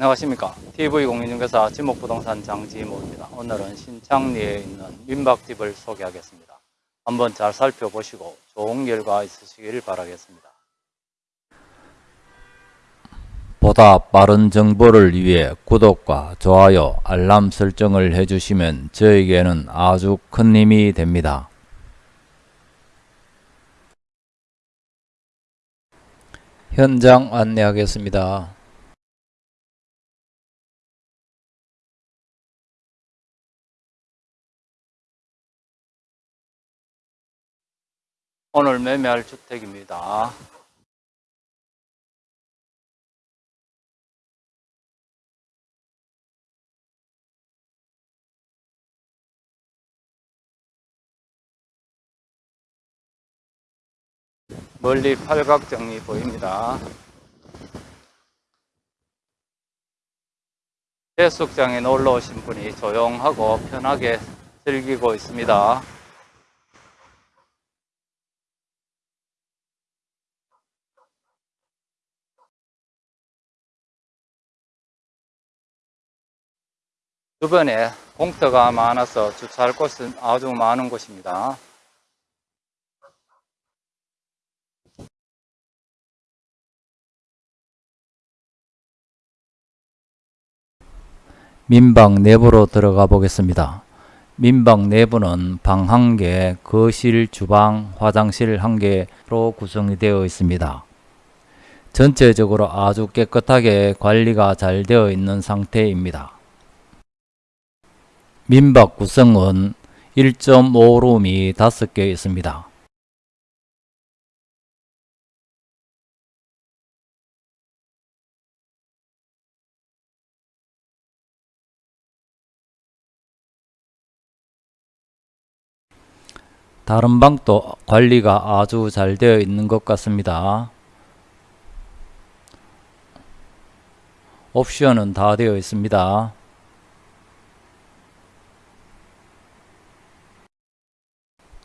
안녕하십니까. TV공인중개사 지목부동산 장지모입니다. 오늘은 신창리에 있는 민박집을 소개하겠습니다. 한번 잘 살펴보시고 좋은 결과 있으시길 바라겠습니다. 보다 빠른 정보를 위해 구독과 좋아요 알람 설정을 해주시면 저에게는 아주 큰 힘이 됩니다. 현장 안내하겠습니다 오늘 매매할 주택입니다. 멀리 팔각정이 보입니다. 해수욕장에 놀러 오신 분이 조용하고 편하게 즐기고 있습니다. 주변에 공터가 많아서 주차할 곳은 아주 많은 곳입니다. 민방 내부로 들어가 보겠습니다. 민방 내부는 방 1개, 거실, 주방, 화장실 1개로 구성이 되어 있습니다. 전체적으로 아주 깨끗하게 관리가 잘 되어 있는 상태입니다. 민박 구성은 1.5룸이 5개 있습니다. 다른 방도 관리가 아주 잘 되어 있는 것 같습니다. 옵션은 다 되어 있습니다.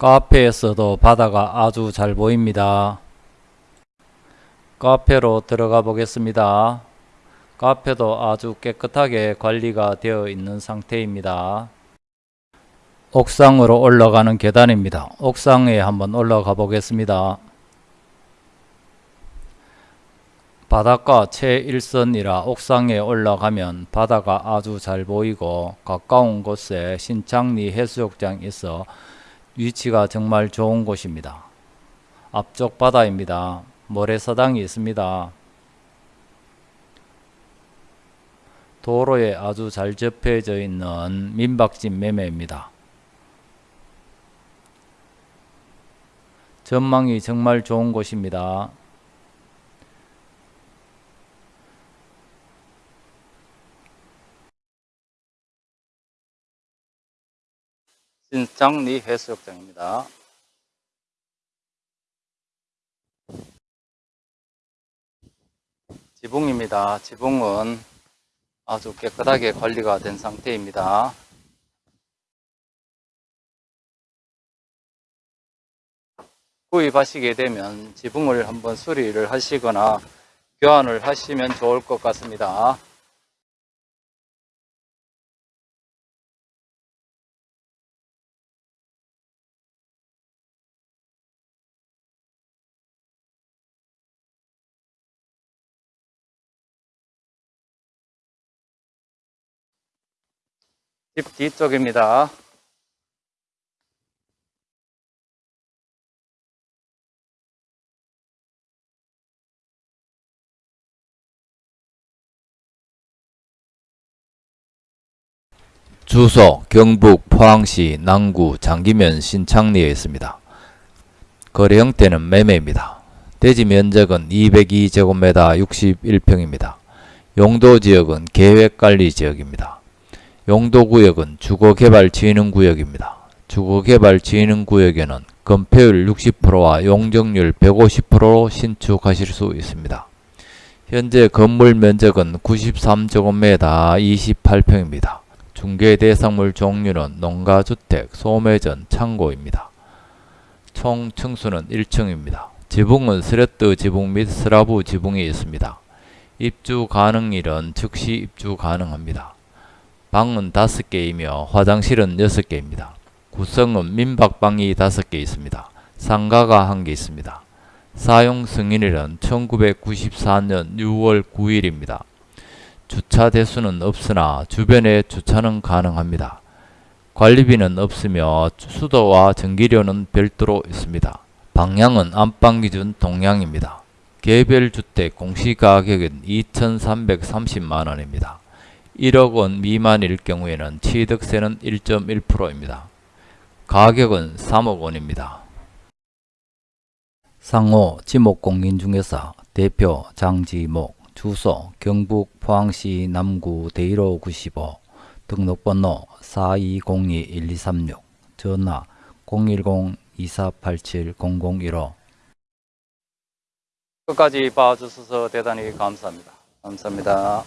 카페에서도 바다가 아주 잘 보입니다. 카페로 들어가 보겠습니다. 카페도 아주 깨끗하게 관리가 되어 있는 상태입니다. 옥상으로 올라가는 계단입니다. 옥상에 한번 올라가 보겠습니다. 바닷가 최일선이라 옥상에 올라가면 바다가 아주 잘 보이고 가까운 곳에 신창리 해수욕장이 있어 위치가 정말 좋은 곳입니다. 앞쪽 바다입니다. 모래사당이 있습니다. 도로에 아주 잘 접해져 있는 민박집 매매입니다. 전망이 정말 좋은 곳입니다. 신창리 해수욕장입니다. 지붕입니다. 지붕은 아주 깨끗하게 관리가 된 상태입니다. 구입하시게 되면 지붕을 한번 수리를 하시거나 교환을 하시면 좋을 것 같습니다. 집 뒤쪽입니다. 주소 경북 포항시 남구 장기면 신창리에 있습니다. 거래 형태는 매매입니다. 대지 면적은 202제곱미터 61평입니다. 용도 지역은 계획관리 지역입니다. 용도구역은 주거개발진흥구역입니다. 주거개발진흥구역에는 건폐율 60%와 용적률 150%로 신축하실 수 있습니다. 현재 건물 면적은 93제곱미터 28평입니다. 중개 대상물 종류는 농가주택, 소매점, 창고입니다. 총 층수는 1층입니다. 지붕은 스레트 지붕 및 스라브 지붕이 있습니다. 입주 가능일은 즉시 입주 가능합니다. 방은 5개이며 화장실은 6개입니다. 구성은 민박방이 5개 있습니다. 상가가 1개 있습니다. 사용 승인일은 1994년 6월 9일입니다. 주차 대수는 없으나 주변에 주차는 가능합니다. 관리비는 없으며 수도와 전기료는 별도로 있습니다. 방향은 안방 기준 동향입니다. 개별 주택 공시가격은 2,330만원입니다. 1억 원 미만일 경우에는 취득세는 1.1%입니다. 가격은 3억 원입니다. 상호 지목공인중개사 대표 장지목 주소 경북 포항시 남구 대일호 95 등록번호 4202-1236 전화 010-2487-0015 끝까지 봐주셔서 대단히 감사합니다. 감사합니다.